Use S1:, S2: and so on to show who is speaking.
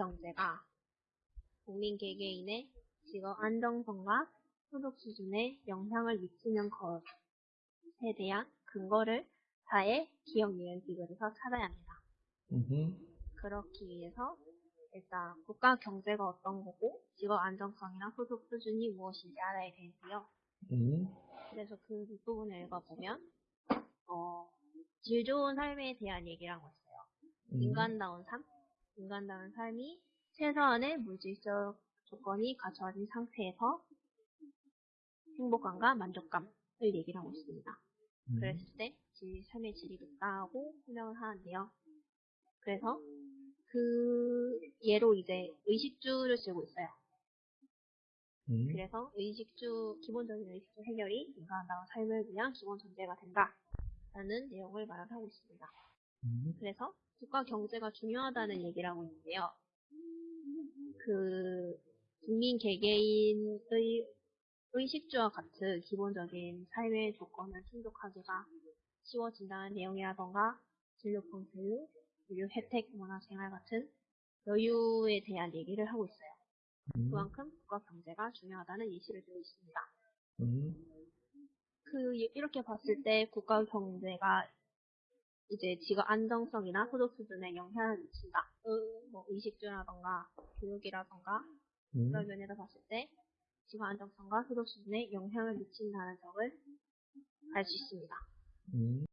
S1: 경제가 국민 개개인의 직업 안정성과 소득 수준에 영향을 미치는 것에 대한 근거를 사회, 기업, 유엔 기구에서 찾아야 합니다.
S2: 음흠.
S1: 그렇기 위해서 일단 국가 경제가 어떤 거고 직업 안정성이나 소득 수준이 무엇인지 알아야 되고요.
S2: 음.
S1: 그래서 그 뒷부분을 읽어보면 어, 질 좋은 삶에 대한 얘기를 하고 있어요.
S2: 음.
S1: 인간다운 삶, 인간다운 삶이 최소한의 물질적 조건이 갖춰진 상태에서 행복감과 만족감을 얘기를 하고 있습니다.
S2: 음.
S1: 그랬을 때 질, 삶의 질이 높다고 설명을 하는데요. 그래서 그 예로 이제 의식주를 쓰고 있어요.
S2: 음.
S1: 그래서 의식주, 기본적인 의식주 해결이 인간다운 삶을 위한 기본 전제가 된다라는 내용을 말을 하고 있습니다.
S2: 음.
S1: 그래서 국가 경제가 중요하다는 얘기를 하고 있는데요. 그 국민 개개인의 의식주와 같은 기본적인 삶의 조건을 충족하기가 쉬워진다는 내용이라던가 진료품 교육, 의료 혜택, 문화 생활 같은 여유에 대한 얘기를 하고 있어요.
S2: 음.
S1: 그만큼 국가 경제가 중요하다는 예시를 들고 있습니다.
S2: 음.
S1: 그 이렇게 봤을 때 국가 경제가 이제 직업 안정성이나 소득 수준에 영향을 미친다. 의, 뭐 의식주라던가 교육이라던가
S2: 음.
S1: 그런 면에서 봤을 때 직업 안정성과 소득 수준에 영향을 미친다는 점을 알 수 있습니다.
S2: 음.